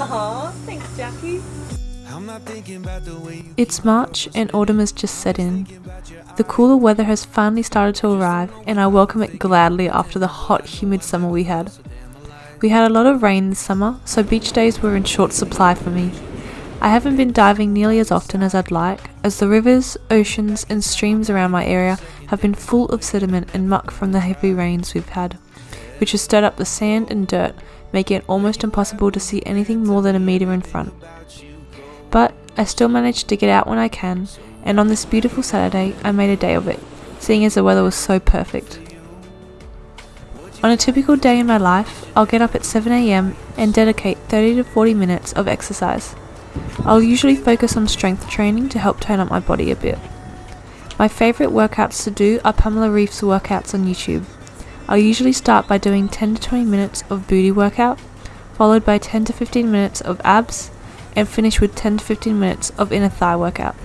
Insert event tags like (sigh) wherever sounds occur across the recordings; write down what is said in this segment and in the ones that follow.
Aww, thanks, Jackie. It's March and autumn has just set in. The cooler weather has finally started to arrive, and I welcome it gladly after the hot, humid summer we had. We had a lot of rain this summer, so beach days were in short supply for me. I haven't been diving nearly as often as I'd like, as the rivers, oceans, and streams around my area have been full of sediment and muck from the heavy rains we've had, which has stirred up the sand and dirt, making it almost impossible to see anything more than a metre in front. But I still manage to get out when I can, and on this beautiful Saturday, I made a day of it, seeing as the weather was so perfect. On a typical day in my life, I'll get up at 7am and dedicate 30 to 40 minutes of exercise. I'll usually focus on strength training to help tone up my body a bit. My favourite workouts to do are Pamela Reif's workouts on YouTube. I'll usually start by doing 10 to 20 minutes of booty workout, followed by 10 to 15 minutes of abs, and finish with 10 to 15 minutes of inner thigh workout.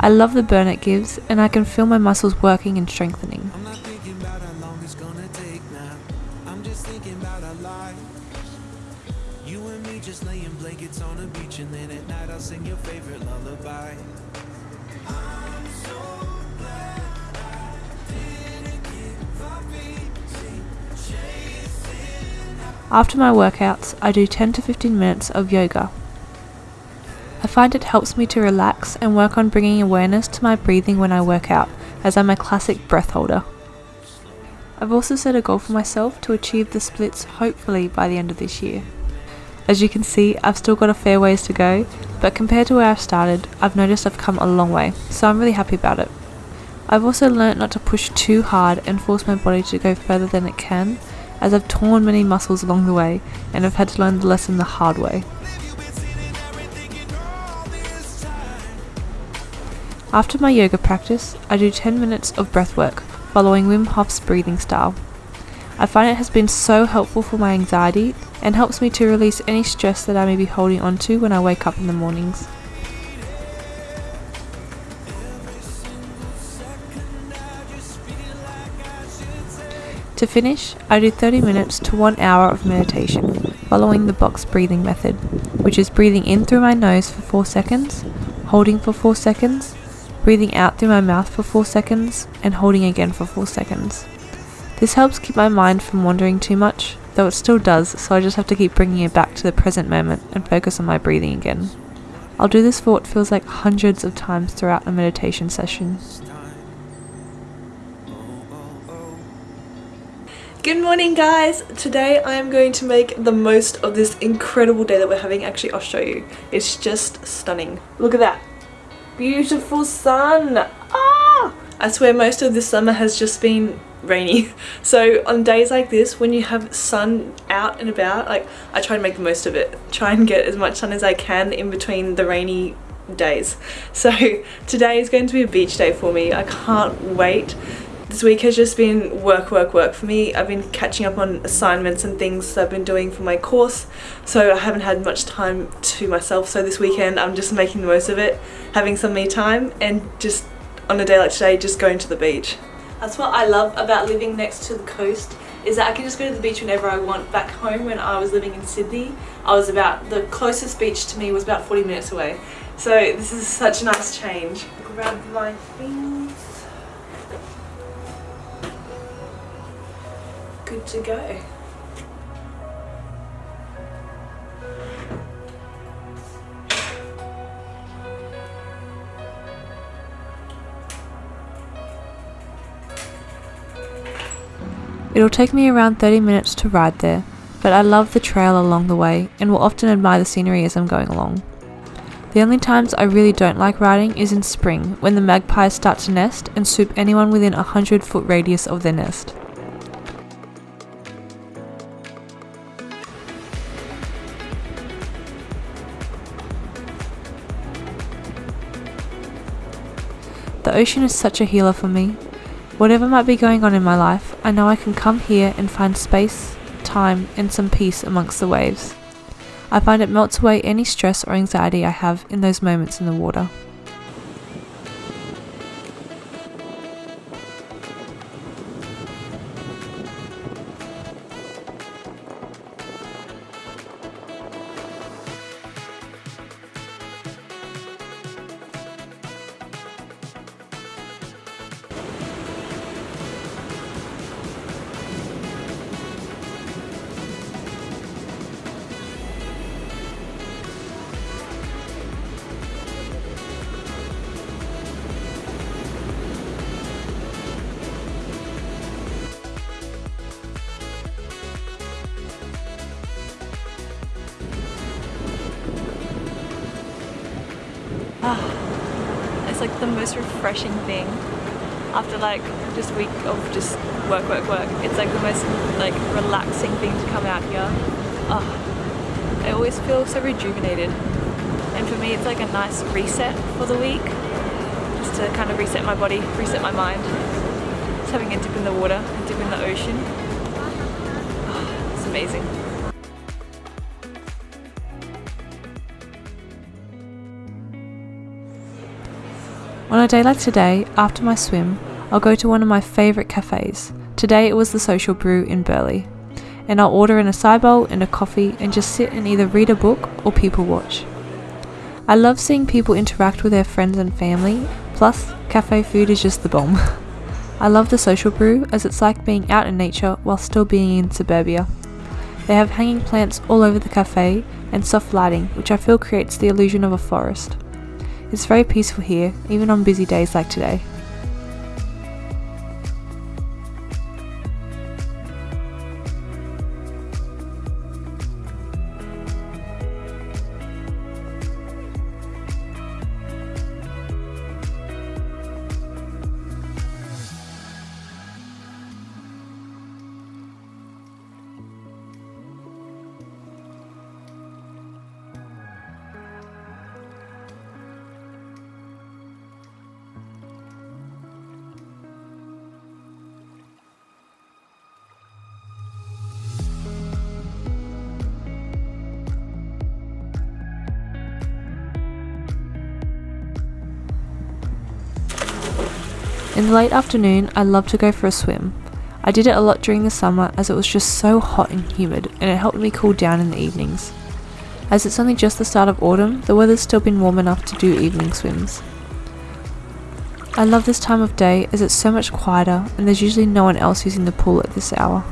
I love the burn it gives, and I can feel my muscles working and strengthening. I'm just thinking about our. You and me just laying blankets on beach, and then at night I'll sing your favorite lullaby. I'm so glad I didn't give up After my workouts, I do 10 to 15 minutes of yoga. I find it helps me to relax and work on bringing awareness to my breathing when I work out, as I'm a classic breath holder. I've also set a goal for myself to achieve the splits hopefully by the end of this year. As you can see, I've still got a fair ways to go, but compared to where I've started, I've noticed I've come a long way, so I'm really happy about it. I've also learnt not to push too hard and force my body to go further than it can, as I've torn many muscles along the way and I've had to learn the lesson the hard way. After my yoga practice, I do 10 minutes of breath work, following Wim Hof's breathing style. I find it has been so helpful for my anxiety and helps me to release any stress that I may be holding onto when I wake up in the mornings. To finish, I do 30 minutes to 1 hour of meditation, following the box breathing method, which is breathing in through my nose for 4 seconds, holding for 4 seconds, breathing out through my mouth for 4 seconds, and holding again for 4 seconds. This helps keep my mind from wandering too much, though it still does, so I just have to keep bringing it back to the present moment and focus on my breathing again. I'll do this for what feels like hundreds of times throughout a meditation session. Good morning guys! Today I am going to make the most of this incredible day that we're having. Actually, I'll show you. It's just stunning. Look at that. Beautiful sun! Ah! I swear most of this summer has just been rainy. (laughs) So on days like this, when you have sun out and about, like I try to make the most of it. Try and get as much sun as I can in between the rainy days. (laughs) So today is going to be a beach day for me. I can't wait this week has just been work, work, work for me. I've been catching up on assignments and things I've been doing for my course, so I haven't had much time to myself. So this weekend I'm just making the most of it, having some me time, and just on a day like today, just going to the beach. That's what I love about living next to the coast is that I can just go to the beach whenever I want. Back home when I was living in Sydney, I was about, the closest beach to me was about 40 minutes away. So this is such a nice change. Grab my things. To go. It'll take me around 30 minutes to ride there, but I love the trail along the way and will often admire the scenery as I'm going along. The only times I really don't like riding is in spring when the magpies start to nest and swoop anyone within a 100 foot radius of their nest. The ocean is such a healer for me. Whatever might be going on in my life, I know I can come here and find space, time, and some peace amongst the waves. I find it melts away any stress or anxiety I have in those moments in the water. The most refreshing thing after like just a week of just work, work, work. It's like the most like relaxing thing to come out here. Oh, I always feel so rejuvenated. And for me, it's like a nice reset for the week. Just to kind of reset my body, reset my mind. Just having a dip in the water, a dip in the ocean. Oh, it's amazing. On a day like today, after my swim, I'll go to one of my favourite cafes. Today it was the Social Brew in Burleigh. And I'll order an acai bowl and a coffee and just sit and either read a book or people watch. I love seeing people interact with their friends and family, plus, cafe food is just the bomb. (laughs) I love the Social Brew as it's like being out in nature while still being in suburbia. They have hanging plants all over the cafe and soft lighting, which I feel creates the illusion of a forest. It's very peaceful here, even on busy days like today. In the late afternoon, I love to go for a swim. I did it a lot during the summer as it was just so hot and humid, and it helped me cool down in the evenings. As it's only just the start of autumn, the weather's still been warm enough to do evening swims. I love this time of day as it's so much quieter and there's usually no one else using the pool at this hour.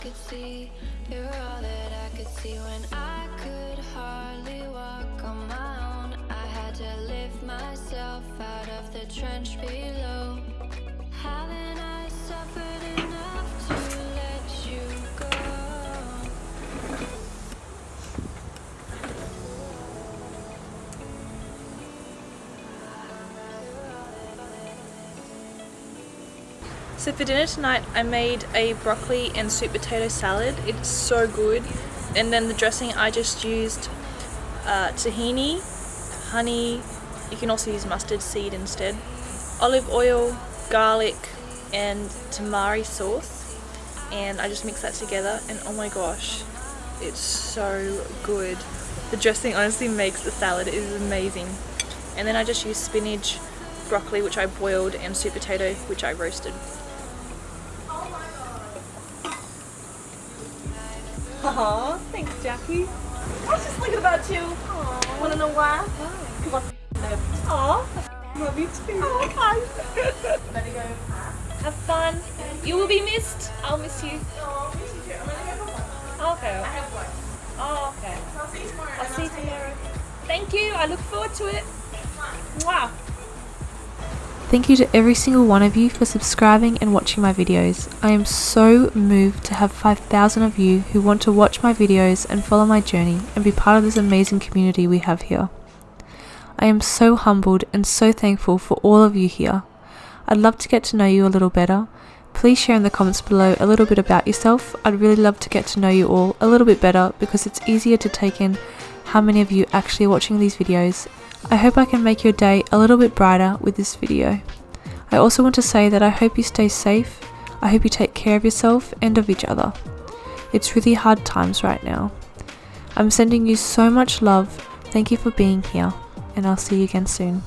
Could see. You're all that I could see when I could hardly walk on my own. I had to lift myself out of the trench below. Haven't So for dinner tonight I made a broccoli and sweet potato salad. It's so good. And then the dressing I just used uh, tahini, honey, you can also use mustard seed instead, olive oil, garlic and tamari sauce and I just mix that together and oh my gosh it's so good. The dressing honestly makes the salad, it is amazing. And then I just use spinach, broccoli which I boiled and sweet potato which I roasted. Aw, thanks Jackie. I was just thinking about you. Aww. Wanna know why? Because I f- Aw, love you too. Oh, Better go. Have fun. You will be missed. I'll miss you. Oh, miss you too. I'm gonna go Okay. Oh, okay. I'll see you tomorrow. I'll see you tomorrow. Thank you. I look forward to it. Wow. Thank you to every single one of you for subscribing and watching my videos. I am so moved to have 5,000 of you who want to watch my videos and follow my journey and be part of this amazing community we have here. I am so humbled and so thankful for all of you here. I'd love to get to know you a little better. Please share in the comments below a little bit about yourself. I'd really love to get to know you all a little bit better because it's easier to take in how many of you actually watching these videos I hope I can make your day a little bit brighter with this video. I also want to say that I hope you stay safe, I hope you take care of yourself and of each other. It's really hard times right now. I'm sending you so much love, thank you for being here, and I'll see you again soon.